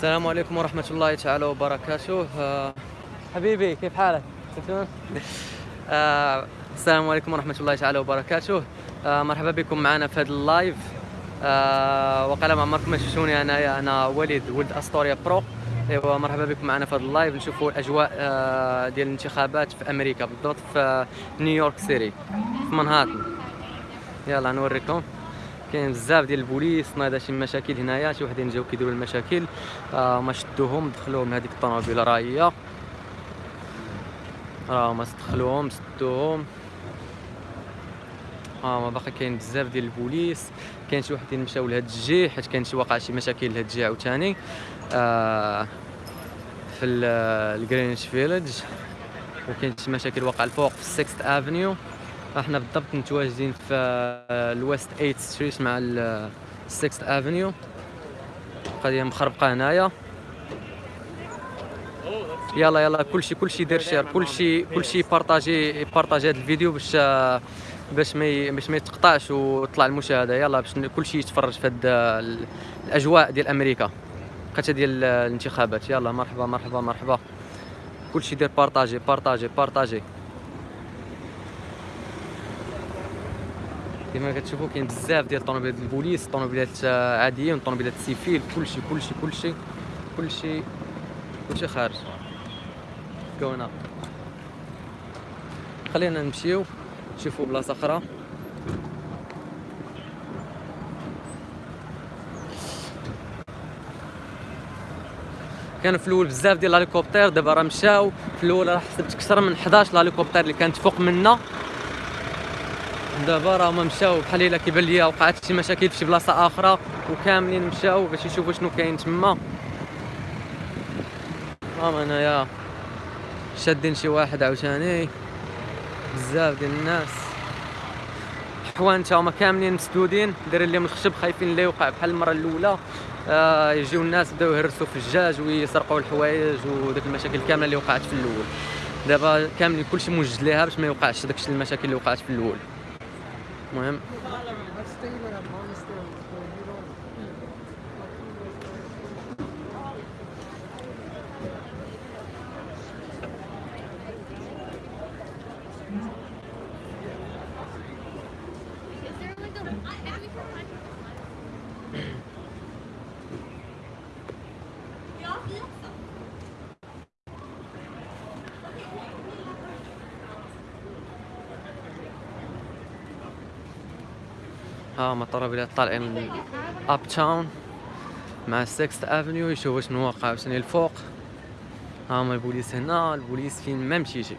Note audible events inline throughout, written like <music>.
السلام عليكم ورحمة الله تعالى وبركاته. آه، حبيبي كيف حالك؟ آه، السلام عليكم ورحمة الله تعالى وبركاته. آه، مرحبا بكم معنا في هذا ال live. آه، وقال ما عمركم ما شفتوني انايا أنا وليد ولد أستوريا bro. أيوا مرحبا بكم معنا في هذا ال live. نشوفوا الأجواء آه، ديال الانتخابات في أمريكا بالضبط في نيويورك سيتي في منهاتن. يلا نوريكم. كاين بزاف ديال البوليس ناضا شي مشاكل هنايا شي وحدين جاو كيديروا المشاكل. آه ما شدوهم دخلوهم هذيك الطوموبيل راه هي راه ما دخلوهم سدوهم. آه ما باقي كاين بزاف ديال البوليس. كاين شي وحدين مشاو لهاد الجهه حيت كاين شي وقع شي مشاكل لهاد الجهه عاوتاني. آه في ال Greenwich Village وكاين شي مشاكل وقع الفوق في ال Sixth Avenue إحنا بالضبط متواجدين في ال West 8 Street مع ال Sixth Avenue. قضيه مخربقة هنايا. يلا يلا كلشي كلشي دير share كلشي كلشي partagez partagez هذا الفيديو باش باش ما باش ما يتقطعش وتطلع المشاهدة. يلا باش كلشي يتفرج في هاد الأجواء ديال أمريكا. قتا ديال الانتخابات. يلا مرحبا مرحبا مرحبا. كلشي دير partagez partagez partagez. كما كتشوفوا كاين بزاف ديال الطوموبيلات البوليس طوموبيلات عاديين طوموبيلات civil كلشي كلشي كلشي كلشي كلشي خارج كونا خلينا نمشيو نشوفوا بلاصه أخرى كانوا في الأول بزاف ديال الهليكوبتر دابا راه مشاو في الأول راه حسبت أكثر من 11 الهليكوبتر اللي كانت فوق منا دابا راه هما مشاو بحال إلا كيبان ليا وقعت شي مشاكل في شي بلاصة آخرى وكاملين مشاو باش يشوفوا شنو كاين تما. ها أنايا شادين شي واحد عاوتاني. بزاف ديال الناس. حوانت هما كاملين مسدودين. دايرين لهم الخشب خايفين لا يوقع بحال المرة الأولى. آه يجيو الناس بداو يهرسوا في الجاج ويسرقوا الحوايج وديك المشاكل كاملة اللي وقعت في الأول. دابا كاملين كلشي موجد ليها باش ما يوقعش داكشي المشاكل اللي وقعت في الأول. المهم ها هما الطرابيلات طالعين من uptown مع Sixth Avenue يشوفوا شنو واقع شنو الفوق. ها هما البوليس هنا البوليس فين؟ ما مشيتي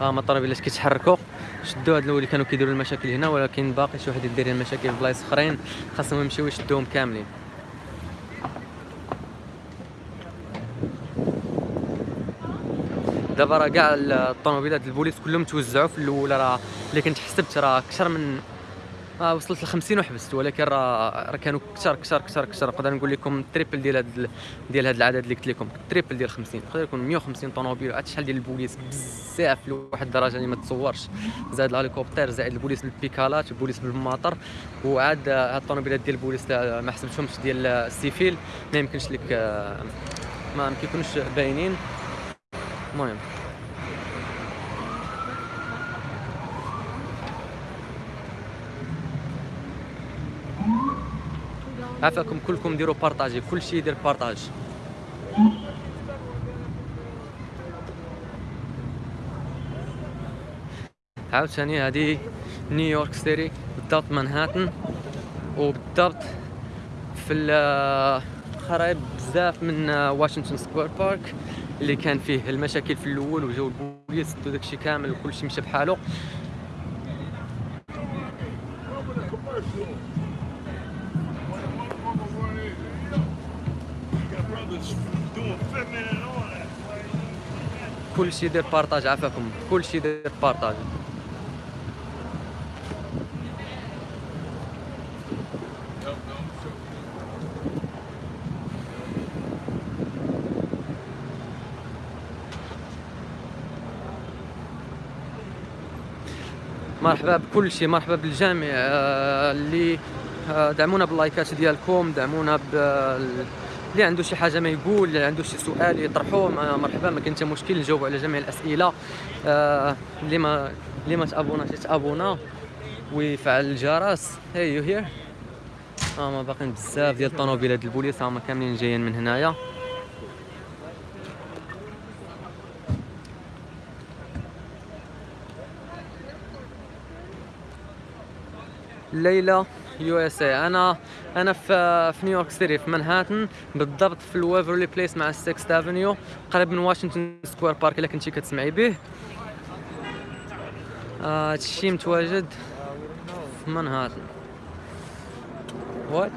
ها هما الطرابيلات كيتحركوا؟ شدوا هاد اللي كانوا كيديروا المشاكل هنا ولكن باقي شي واحد يدير المشاكل في بلايص اخرين. خاصهم يمشيو يشدوهم كاملين. دابا راه كاع الطوموبيلات البوليس كلهم توزعوا في الأول راه اللي كنت حسبت راه أكثر من آه وصلت ل 50 وحبست ولكن راه راه كانوا كثر كثر كثر كثر. نقدر نقول لكم ال triple ديال هاد ديال هاد العدد اللي قلت لكم ال triple ديال 50 يقدر يكون 150 طوموبيل عاد شحال ديال البوليس؟ بزاف لواحد الدرجة اللي ما تصورش. زائد الهليكوبتر زائد البوليس بالبيكالات البوليس بالموطر وعاد هاد الطوموبيلات ديال البوليس ما حسبتهمش ديال ال civil. ما يمكنش لك آه، ما كيكونوش باينين. المهم. عافاكم كلكم ديروا بارطاجي كلشي يدير بارطاج. عاوتاني هذه نيويورك سيتي بالضبط مانهاتن وبالضبط في قريب بزاف من Washington Square Park. اللي كان فيه المشاكل في الأول وجاو البوليس داو داكشي كامل وكلشي مشى بحالو كلشي يدير partage عافاكم. كلشي يدير partage. مرحبا بكل شيء مرحبا بالجميع. آه، اللي آه، دعمونا باللايكات ديالكم دعمونا بال اللي عنده شي حاجة ما يقول اللي عنده شي سؤال يطرحوه مرحبا ما كاين حتى مشكل نجاوب على جميع الأسئلة. آه اللي ما اللي ما تابوناش يتابونا ويفعل الجرس. هي يو هير ها ما باقيين بزاف ديال الطوموبيلات البوليس هما كاملين جايين من هنايا. ليلى USA أنا أنا في في نيويورك سيتي في منهاتن بالضبط في ال Waverly Place مع ال Sixth Avenue قريب من Washington Square Park إلا كنتي كتسمعي به. هادشي آه متواجد في منهاتن what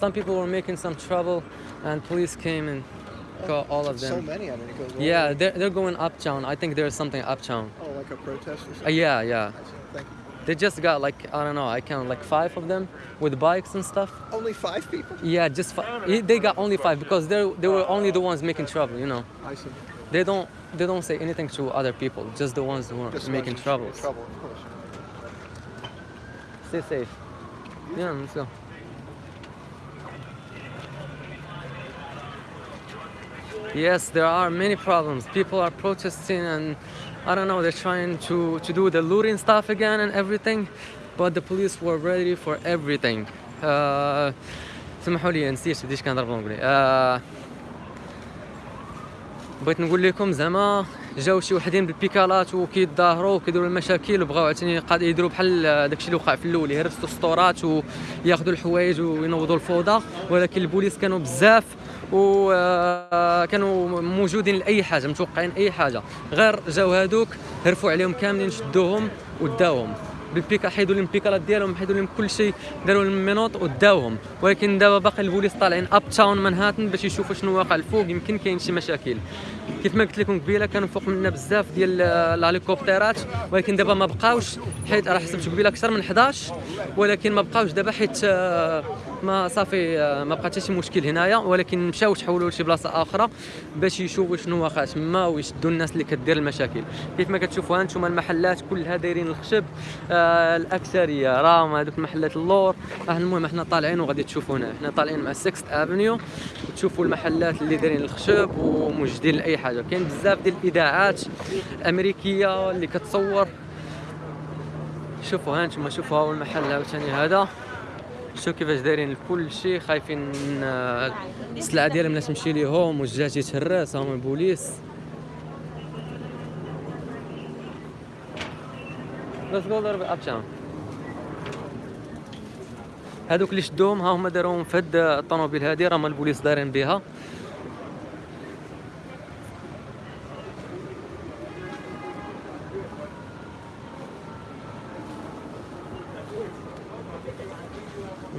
Some people were making some trouble and police came and got all of them. So many. I mean, it goes. all Yeah, way- they're, they're going uptown. I think there's something uptown. Oh, like a protest or Uh, something. yeah, yeah. Thank you. They just got like, I don't know, I count like five of them with bikes and stuff. Only five people. Yeah, just five. They got only five because they they were only the ones making trouble, you know. I see. They don't they don't say anything to other people, just the ones who are Just making ones who troubles. Trouble, of course. Stay safe. Yeah, let's go. Yes, there are many problems. People are protesting and I don't know, they're trying to, to do the looting stuff again and everything, but the police were ready for everything. Uh, سمحوا لي نسيت بديش كنهضر بالانجلي آه بغيت نقول لكم زعما جاو شي وحدين بالبيكالات وكيتظاهروا وكيديروا المشاكل وبغاو عاوتاني قاد يديروا بحال داكشي اللي وقع في الأول يهرسوا السطورات وياخذوا الحوايج وينوضوا الفوضى ولكن البوليس كانوا بزاف وكانوا موجودين لأي حاجة متوقعين أي حاجة. غير جاو هادوك هرفوا عليهم كاملين شدوهم وداوهم. بالبيكا حيدوا لهم البيكالات ديالهم حيدوا لهم كل شيء داروا لهم menottes وداوهم. ولكن دابا باقي البوليس طالعين uptown مانهاتن باش يشوفوا شنو واقع الفوق يمكن كاين شي مشاكل. كيف ما قلت لكم قبيلة كانوا فوق منا بزاف ديال الهليكوبترات. ولكن دابا ما بقاوش حيت راه حسبت قبيلة أكثر من 11 ولكن ما بقاوش دابا حيت آه، ما صافي آه، ما بقى حتى شي مشكل هنايا ولكن مشاو تحولوا لشي بلاصة أخرى باش يشوفوا شنو واقع تما ويشدوا الناس اللي كدير المشاكل. كيف ما كتشوفوا هانتوما المحلات كلها دايرين الخشب آه الأكثرية. راهم هذوك المحلات اللور. آه المهم إحنا طالعين وغادي تشوفوا هنا. إحنا طالعين مع 6 Avenue وتشوفوا المحلات اللي دايرين الخشب وموجدين لأي حاجة. كاين بزاف ديال الإذاعات الامريكيه اللي كتصور. شوفوا هانتوما شوفوا هاو المحل عاوتاني هذا. شوف كيفاش دايرين كل شيء خايفين من آه، السلعة ديالهم لا تمشي ليهم والجاج يتهرس هما البوليس Let's go a little bit. هذوك اللي شدوهم ها هما داروهم في هاد الطوموبيل هادي راه البوليس دايرين بها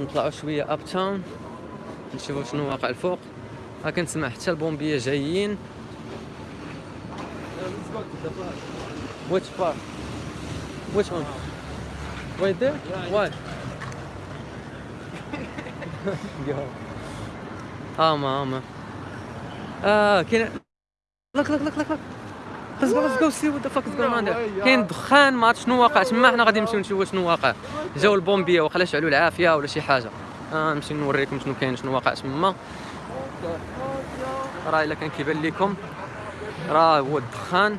نطلعوا شوية uptown نشوفوا شنو واقع الفوق ها كنسمع حتى البومبية جايين Which part? Which one? Right there? Why? Go. آما آه كاين look look look look Let's go let's go see what the fuck is going on there. كاين دخان ما عرفت شنو واقع. تما حنا غادي نمشيو نشوفوا شنو واقع. جاو البومبيه وخلا شعلوا العافية ولا شي حاجة. آه نمشي نوريكم شنو كاين شنو واقع. تما. راه إلا كان كيبان لكم راه هو الدخان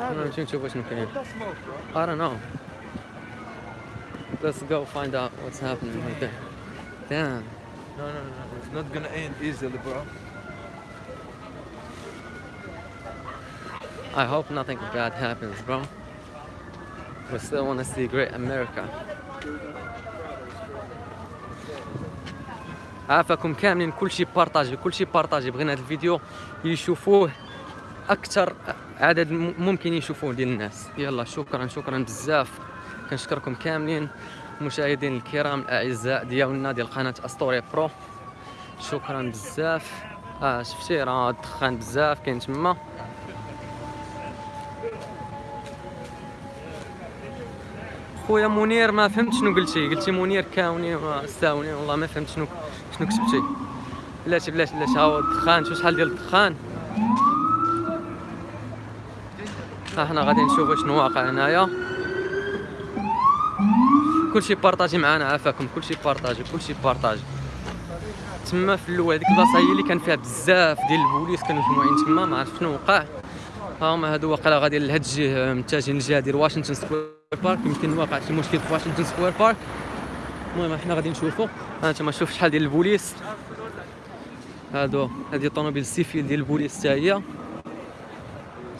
نمشي نشوفوا شنو كاين. I don't know. Let's go find out what's happening. Right there Damn. No, no, no, no. It's not gonna end easily, bro. I hope nothing bad happens, bro. We still want to see great America. عافاكم كاملين. كلشي بارطاجي كلشي بارطاجي. بغينا هذا الفيديو يشوفوه أكثر عدد ممكن يشوفوه ديال الناس. يلا شكرا شكرا بزاف. كنشكركم كاملين. مشاهدين الكرام الاعزاء ديالنا ديال قناة اسطوريا برو شكرا بزاف. آه شفتي؟ راه الدخان بزاف كاين تما. خويا منير ما فهمت شنو قلتي. قلتي منير كاوني استاوني. والله ما فهمت شنو شنو كتبتي. بلاتي بلاتي بلاتي ها هو الدخان. شوف شحال ديال الدخان؟ ها حنا غادي نشوفوا شنو واقع هنايا. كلشي بارطاجي معنا عافاكم. كلشي بارطاجي كلشي بارطاجي. تما في الأول هذيك البلاصة هي اللي كان فيها بزاف ديال البوليس كانوا مجموعين تما. ما عرفت شنو وقع. ها هما هادو واقيلا غادي لهاد الجهه متجهين للجهه ديال واشنطن سكوير بارك يمكن واقع شي مشكل في واشنطن سكوير بارك المهم حنا غادي نشوفوا ها انتما شوف شحال ديال البوليس. هادو هادي الطوموبيل ال civil ديال البوليس حتى هي.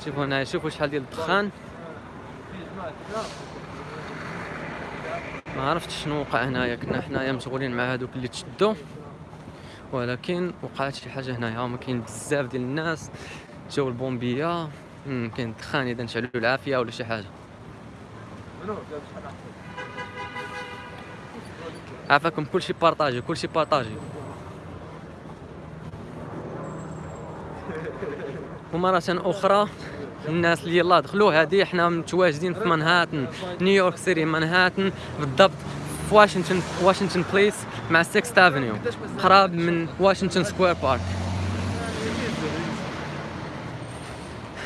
شوفوا هنايا شوفوا شحال ديال الدخان. ما عرفتش شنو وقع هنايا. كنا حنايا مشغولين مع هادوك اللي تشدوا ولكن وقعت شي حاجة هنايا. هما كاين بزاف ديال الناس. جاو البومبية. كاين الدخان إذا نشعلوا العافية ولا شي حاجة. عافاكم كلشي بارطاجي كلشي بارطاجي ومرة أخرى الناس اللي يلا دخلوا هذه إحنا متواجدين في منهاتن نيويورك سيتي منهاتن بالضبط في واشنطن واشنطن بليس مع 6 Avenue قراب من واشنطن سكوير بارك.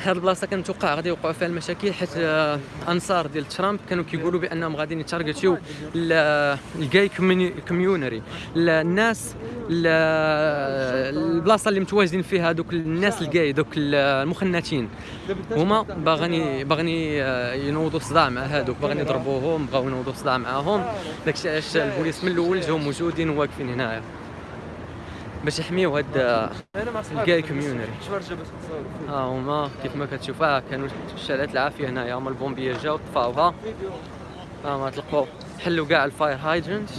هاد البلاصة كنتوقع غادي يوقعوا فيها المشاكل حيت آه، أنصار ديال ترامب كانوا كيقولوا بأنهم غادي يتارجتيو ال gay community الناس ال- البلاصة اللي متواجدين فيها دوك الناس الجاي دوك المخنثين هما باغيين باغيين آه، ينوضوا صداع مع هادوك باغيين يضربوهم بغاو ينوضوا صداع معاهم. داكشي علاش البوليس من الأول جاو موجودين واقفين هنايا. باش يحميو هاد آه، الجاي تصور ها هما كيف ما كتشوف ها كانوا شالات العافية هنايا هما البومبية جاو طفاوها. ها ما طلقوا حلوا كاع ال fire hydrant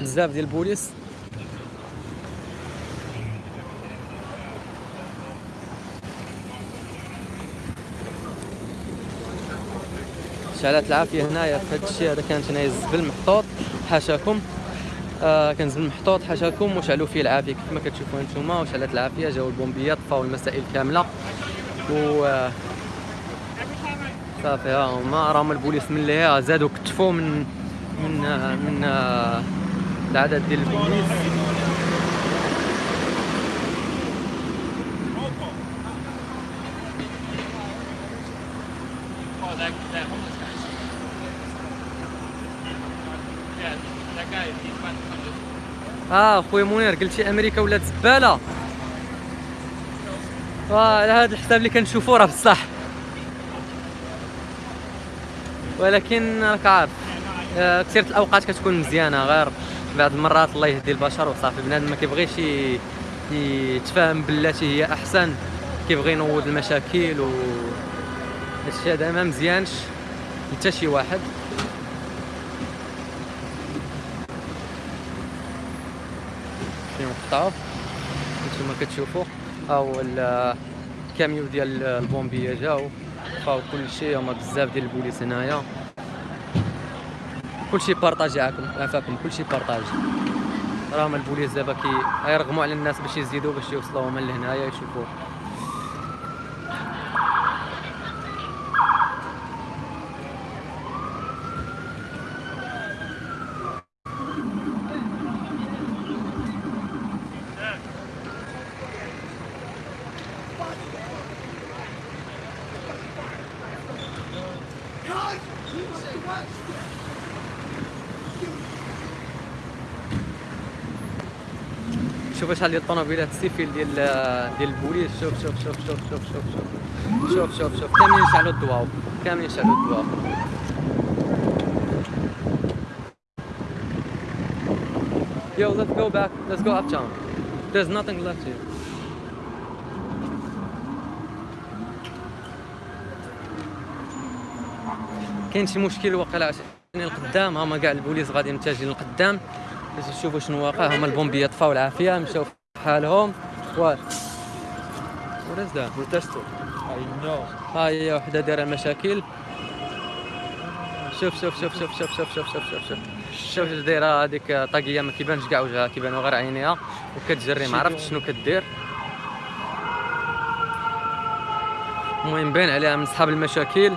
بزاف ديال البوليس. شعلات العافية هنايا في هذا الشيء هذا كانت هنايا الزبل محطوط حاشاكم. آه كان زبل محطوط حاشاكم. وشعلوا فيه العافية كيف ما كتشوفوا أنتم وشعلات العافية جاو البومبيات طفاو المسائل كاملة. و آه، صافي ها هما. راهم البوليس من اللي زادوا كتفوا من من آه، من آه، العدد ديال البوليس. That homeless آه خويا منير قلتي أمريكا ولات زبالة. وعلى هذا الحساب اللي كنشوفو راه بصح. ولكن راك عارف آه، كثير الأوقات كتكون مزيانة غير بعض المرات الله يهدي البشر وصافي. بنادم ما كيبغيش يتفاهم بالتي هي أحسن كيبغي ينوض المشاكل و هادشي هذا ما مزيانش. لتا شي واحد. وقطعوه نتوما كتشوفوا ها هو ال- الكاميو ديال البومبيه جاو فاو كل شيء. هما بزاف ديال البوليس هنايا. كلشي بارطاجي عاكم عافاكم كلشي بارطاجي. راهم البوليس دابا كي غيرغموا على الناس باش يزيدوا باش يوصلوا هما لهنايا يشوفوا شحال ديال الطوموبيلات ال civil ديال ديال البوليس؟ شوف شوف شوف شوف شوف شوف شوف. شوف شوف شوف. كاملين يشعلوا الضواو كاملين يشعلوا الضواو Yo, let's go back. Let's go uptown. There's nothing left here. كاين شي مشكل واقيلا عشان القدام. هما كاع البوليس غادي متجهين للقدام. باش يشوفوا شنو واقع هما البومبيه طفاو العافية مشاو في حالهم. و What is that? protester I know. ها هي وحدة دايره مشاكل شوف شوف شوف شوف شوف شوف شوف شوف شوف شوف. شوف اش دايرة هذيك طاقية ما كيبانش كاع وجهها كيبانوا غير عينيها. وكتجري ما عرفتش شنو كدير. المهم باين عليها من صحاب المشاكل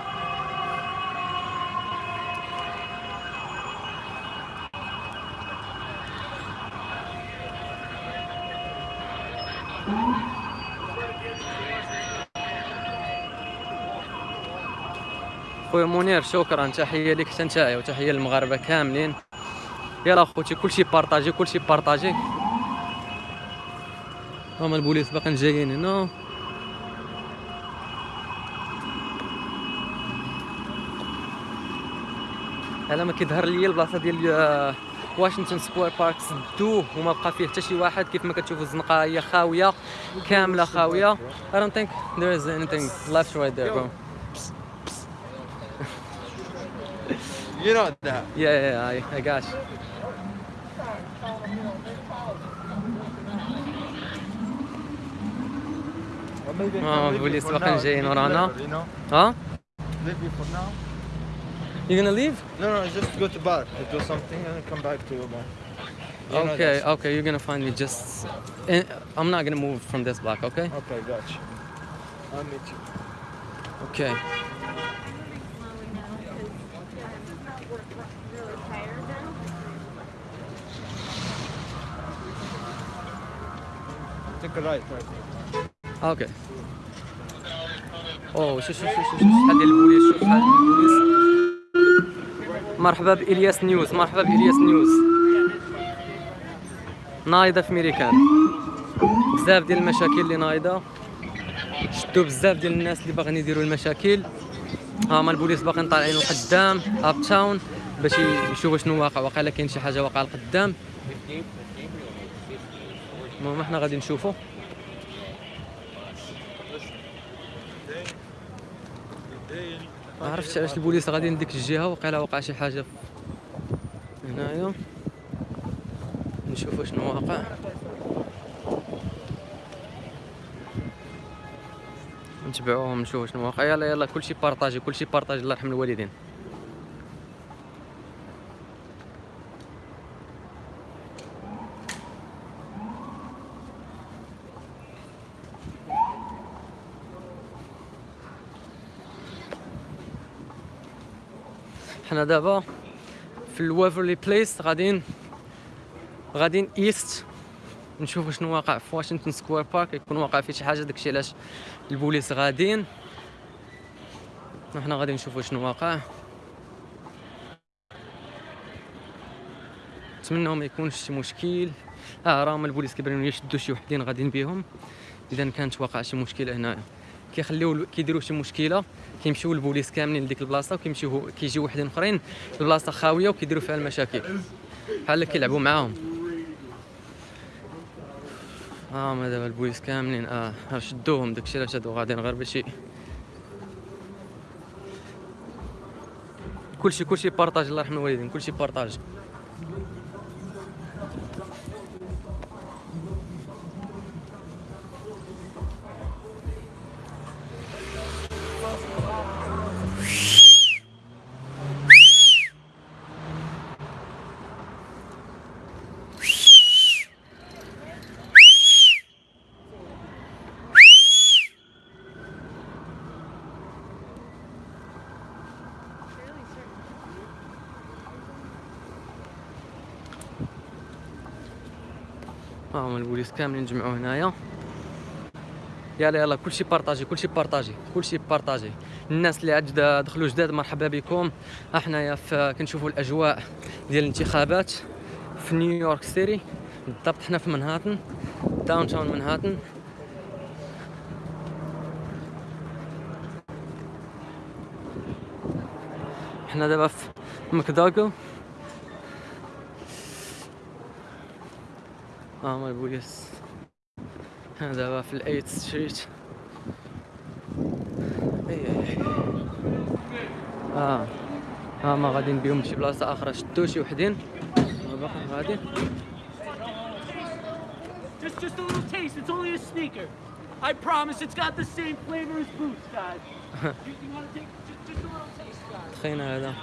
خويا منير شكرا. تحية لك حتى نتايا وتحية للمغاربة كاملين. يلا خوتي كلشي بارطاجي كلشي بارطاجي. هما البوليس باقيين جايين هنا. على ما كيظهر ليا البلاصة ديال واشنطن سكوير بارك سدوه وما بقى فيه حتى شي واحد. كيف ما كتشوفوا الزنقه هي خاوية كاملة خاوية. I don't think there is anything left right there bro. You know that. yeah yeah, yeah I, I got you Or maybe I can Oh, leave you police for باقيين now, جايين take it ورانا. later, You know, ها leave you for now. you gonna leave No, no, just go to bar, do something, and come back to your bar. You know okay that. okay you're gonna find me just in, I'm not gonna move from this block okay Okay, gotcha. I'll meet you. okay Take a right, right. أوكي اوه شوف شوف شوف شحال ديال البوليس شوف شحال ديال البوليس مرحبا بإلياس نيوز مرحبا بإلياس نيوز نايضة في ميريكان بزاف ديال المشاكل اللي نايضة شدوا بزاف ديال الناس اللي باغيين يديروا المشاكل هما البوليس باقيين طالعين لقدام uptown باش يشوفوا شنو واقع واقيلا كاين شي حاجة واقعه لقدام المهم إحنا غادي نشوفوا ما عرفتش علاش البوليس غاديين لديك الجهة وقيلا وقع شي حاجة هنايا. نشوفوا شنو واقع. نتبعوهم نشوفوا شنو واقع. يلا يلا كلشي بارطاجي كلشي بارطاجي الله يرحم الوالدين. حنا دابا في الوافرلي بليس غاديين غاديين east نشوفوا شنو واقع في واشنطن سكوير بارك يكون واقع فيه شي حاجة داكشي علاش البوليس غاديين. إحنا غادي نشوفوا شنو واقع. نتمنى ما يكونش شي مشكل. آه راهم البوليس كيبانوا يشدوا شي وحدين غاديين بهم إذا كانت وقع شي مشكله هنايا. كيخليو كيديروا شي مشكلة كيمشيو البوليس كاملين لديك البلاصة وكيمشيو كيجيو وحدين أخرين البلاصه خاوية وكيديروا فيها المشاكل. بحال كيلعبوا معاهم. آه ما دابا البوليس كاملين آه ها شدوهم داكشي علاش هادو غاديين غير باش كلشي كلشي بارطاج الله يرحم الوالدين كلشي بارطاج. كاملين جمعوا هنايا. يلا يلا كلشي partagez كلشي partagez كلشي partagez. الناس اللي عاد دخلوا جداد مرحبا بكم. احنايا كنشوفوا الأجواء ديال الانتخابات في نيويورك سيتي بالضبط حنا في منهاتن downtown منهاتن حنا دابا في MacDougal البوليس حنا دابا في ال Eighth Street آه ها ما غاديين بهم لشي بلاصه أخرى شدو شي وحدين ما باقي غادي Just, just a little taste. It's only a Snicker. I promise it's got the same flavor as boots, guys. you, you want to take just, just a little taste, guys? تخينا هذا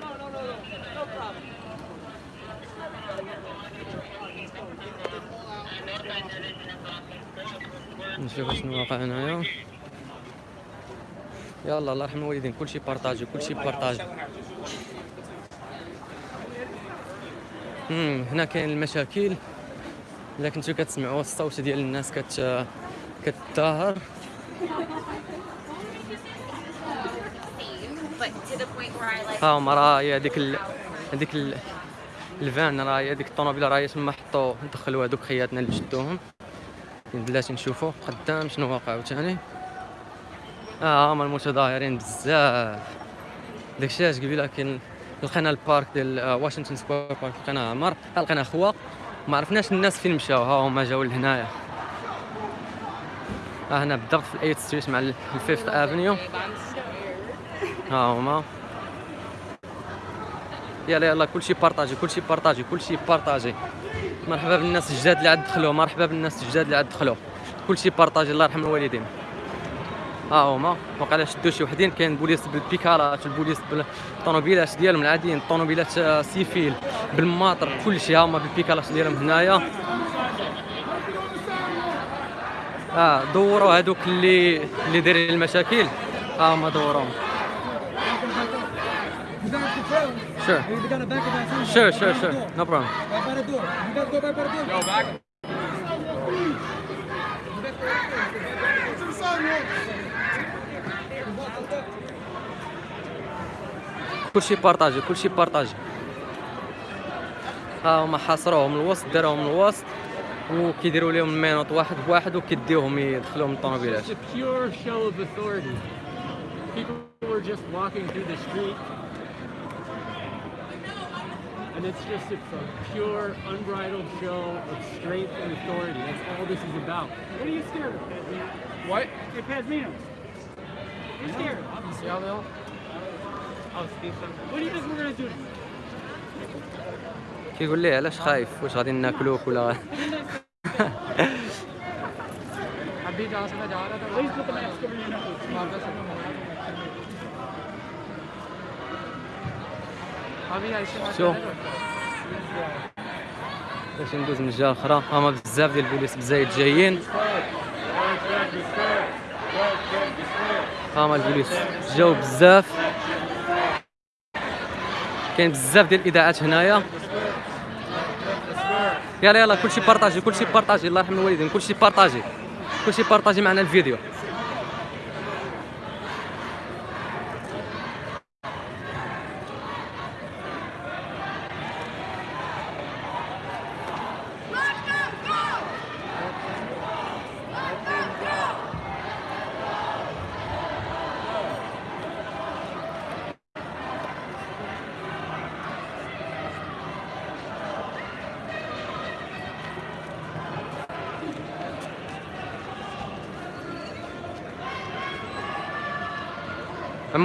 No, no, no, no, no problem. نشوف شنو واقع هنايا. يلا الله يرحم الوالدين. كلشي بارطاجي كلشي بارطاجي هنا كاين المشاكل. إلا كنتو كتسمعوا الصوت ديال الناس كت like ها هما راه هي هذيك. هذيك ال... الفان راه هي هذيك الطوموبيل راه هي تما حطوا دخلوا هذوك خياتنا اللي شدوهم بلاتي نشوفوا قدام شنو واقع عاوتاني؟ آه هما المتظاهرين بزاف. داكشي علاش قبيله كاين لقينا ال park ديال آه، Washington Square Park لقينا عمر لقينا خوا ما عرفناش الناس فين مشاو ها هما جاو لهنايا. ها هنا بالضبط في ال Eighth Street مع ال Fifth Avenue <laughs> ها هما. يلا يلا كلشي partagez كلشي partagez كلشي partagez. مرحبا بالناس الجداد اللي عاد دخلوا مرحبا بالناس الجداد اللي عاد دخلوا. كلشي partagez الله يرحم الوالدين. ها هما وقيلا شدوا شي وحدين كاين البوليس بالبيكالات البوليس بالطوموبيلات ديالهم العاديين الطوموبيلات آه، civil بال moteur كلشي ها هما بالبيكالات ديالهم هنايا. آه دوروا هذوك اللي اللي دايرين المشاكل. ها هما دوروهم Sure. Sure, sure, sure. No problem. كلشي بارطاجي كلشي بارطاجي ها هما حاصروهم الوسط داروهم الوسط وكيديروا لهم المينوط واحد بواحد وكيديوهم يدخلوهم الطوموبيلات and it's just it's a pure, unbridled show of strength and authority. That's all this is about. What are you scared of, Padmino? What? You're Padmino. You're scared. Obviously, I'll. I'll speak something. What do you think we're gonna do? كيقول لي علاش خايف واش غادي ناكلوك ولا حبيت عاصمه عرفت करें। باش ندوز من الجهة الأخرى. هما بزاف ديال البوليس بزايد جايين. هما البوليس جاو بزاف. كاين بزاف ديال الإذاعات هنايا. يلا يلا كلشي بارطاجي كلشي بارطاجي. الله يرحم الوالدين كلشي بارطاجي. كلشي بارطاجي معنا الفيديو.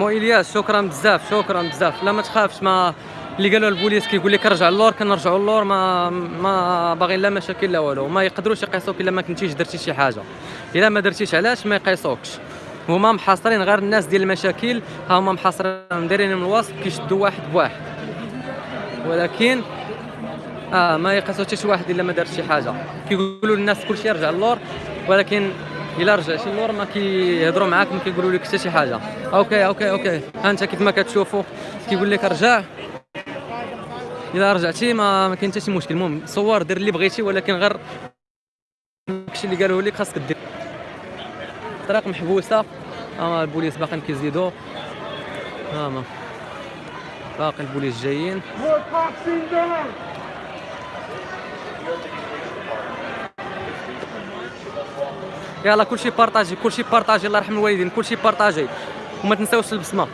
عمو إلياس شكرا بزاف شكرا بزاف. لا ما تخافش ما اللي قالوا البوليس كيقول لك رجع اللور كنرجعوا اللور ما ما باغيين لا مشاكل لا والو. ما يقدروش يقيسوك إلا ما كنتيش درتي شي حاجة. إلا ما درتيش علاش ما يقيسوكش. هما محاصرين غير الناس ديال المشاكل ها هما محاصرين دايرين من الوسط كيشدوا واحد بواحد. ولكن آه ما يقيسوا حتى شي واحد إلا ما دار شي حاجة. كيقولوا للناس كلشي يرجع اللور ولكن الا رجعتي اللور ما كيهضروا معاك ما كيقولوا لك حتى شي حاجة okay okay okay ها انت كيف ما كتشوفوا كيقول لك رجع الا رجعتي ما, ما كاين حتى شي مشكل المهم صور دير اللي بغيتي ولكن غير داكشي اللي قالوه لك خاصك دير الطريق محبوسه ها البوليس باقيين كيزيدوا ها ما باقي البوليس جايين يلا كلشي بارطاجي كلشي بارطاجي الله يرحم الوالدين كلشي بارطاجي. وما تنساوش البصمه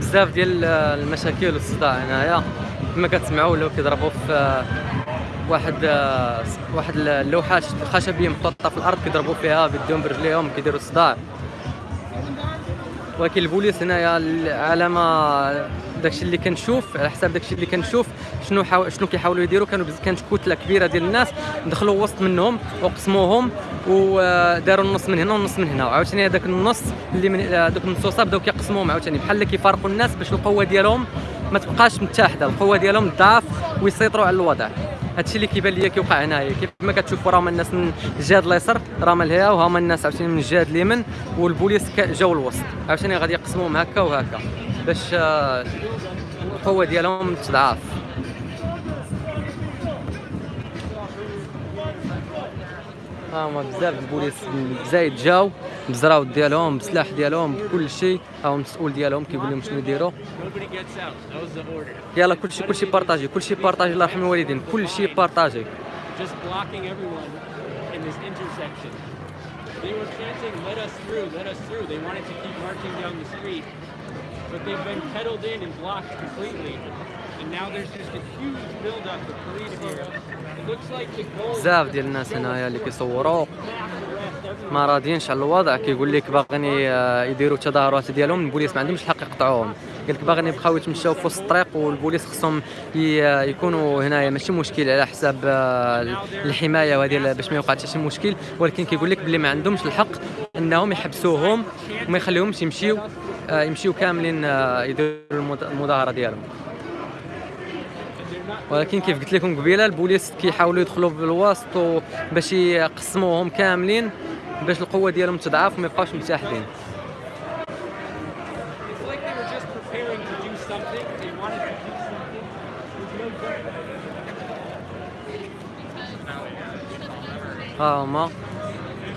بزاف ديال المشاكل والصداع هنايا. كما كتسمعوا ولاو كيضربوا في واحد واحد اللوحات خشبية محطوطه في الأرض كيضربوا فيها بيديهم برجليهم كيديروا صداع ولكن البوليس هنايا على ما داكشي اللي كنشوف على حساب داكشي اللي كنشوف شنو حاول شنو كيحاولوا يديروا. كانوا بز- كانت كتلة كبيرة ديال الناس دخلوا وسط منهم وقسموهم وداروا النص من هنا والنص من هنا. وعاوتاني هذاك النص اللي من هذوك النصوصات بداو كيقسموهم. عاوتاني بحال اللي كيفارقوا الناس باش القوة ديالهم ما تبقاش متحده القوة ديالهم ضعف ويسيطروا على الوضع. هادشي اللي كيبان ليا كيوقع هنايا. كيف ما كتشوفوا راهم الناس من الجهه اليسار راهم لهيا وهما الناس عاوتاني من الجهه اليمين والبوليس جاوا الوسط عاوتاني غادي يقسموهم هكا وهكا باش آه، القوة ديالهم تضعف. ها هما بزاف البوليس زايد جاو بزراوت ديالهم بسلاح ديالهم بكل شيء ها هو المسؤول ديالهم كيقول لهم شنو يديروا Nobody gets out. That was the order. يلا كلشي كلشي بارطاجي بارطاجي الله يرحم الوالدين كلشي بارطاجي Just blocking everyone in this intersection. They were chanting, let us through, let us through. They wanted to keep marching down the street. But they've been pedaled in and blocked completely. And now there's just a huge buildup of police here. بزاف ديال الناس هنايا اللي كيصوروا. ما راضيينش على الوضع. كيقول لك باغيين ي- يديروا التظاهرات ديالهم. البوليس ما عندهمش الحق يقطعوهم. قال لك باغيين يبقاو يتمشاو في وسط الطريق والبوليس خصهم ي- يكونوا هنايا. ماشي مشكل على حساب آه، الحماية وهذه باش ما يوقع حتى شي مشكل. ولكن كيقول لك بلي ما عندهمش الحق انهم يحبسوهم وما يخليهمش يمشيو آه، يمشيو كاملين آه، يديروا المظ- المظاهرة ديالهم. ولكن كيف قلت لكم قبيلة البوليس كيحاولوا يدخلوا بالوسط باش يقسموهم كاملين باش القوة ديالهم تضعف وما يبقاوش متحدين ها هما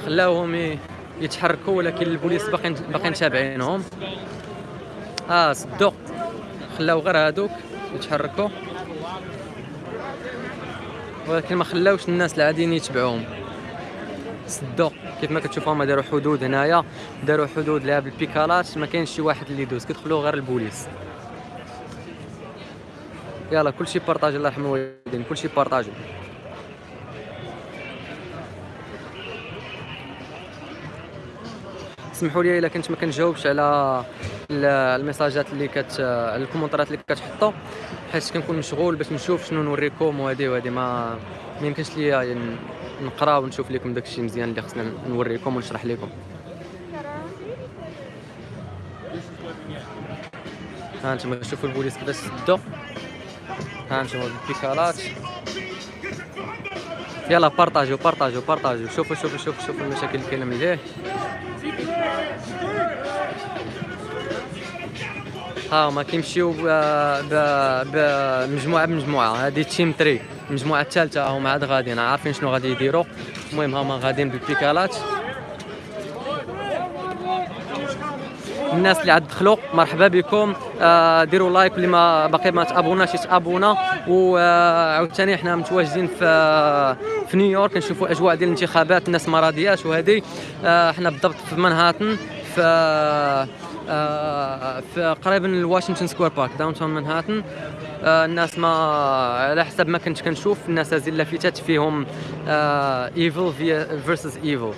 خلاوهم يتحركوا ولكن البوليس باقيين باقيين تابعينهم آه سدوا خلاو غير هادوك يتحركوا. ولكن ما خلاوش الناس العاديين يتبعوهم. سدوا كيف ما كتشوفوا هما داروا حدود هنايا داروا حدود لها بالبيكالات ما كاينش شي واحد اللي يدوز. كيدخلوا غير البوليس. يلا كلشي بارطاجي الله يرحم الوالدين. كلشي بارطاجي. سمحوا لي إلا كنت ما كنجاوبش على ال- الميساجات اللي كت على الكومنتات اللي كتحطوا حيت كنكون مشغول باش نشوف شنو نوريكم وهذه وهذه ما ما يمكنش ليا نقرا ونشوف لكم داكشي مزيان اللي خصنا نوريكم ونشرح لكم ها أنتم شوفوا البوليس كيفاش سدوا ها أنتم البيكالات يلا بارطاجيو بارطاجيو بارطاجيو. شوفوا شوفوا شوفوا شوفوا المشاكل اللي كاينة من ليه هما كيمشيو بمجموعة. بمجموعه هذه team 3 المجموعه الثالثه هما عاد غاديين عارفين شنو غادي يديروا. المهم هما غاديين بالبيكالات. الناس اللي عاد دخلوا مرحبا بكم. آه ديروا like واللي ما باقي ما تابوناش يتابونا وعاوتاني حنا متواجدين في في نيويورك نشوفوا أجواء ديال الانتخابات الناس ما راضياش وهذه آه حنا بالضبط في مانهاتن في آه في قريب من ال Washington Square Park downtown مانهاتن. آه الناس ما على حسب ما كنت كنشوف الناس هذه اللافتات فيهم evil versus evil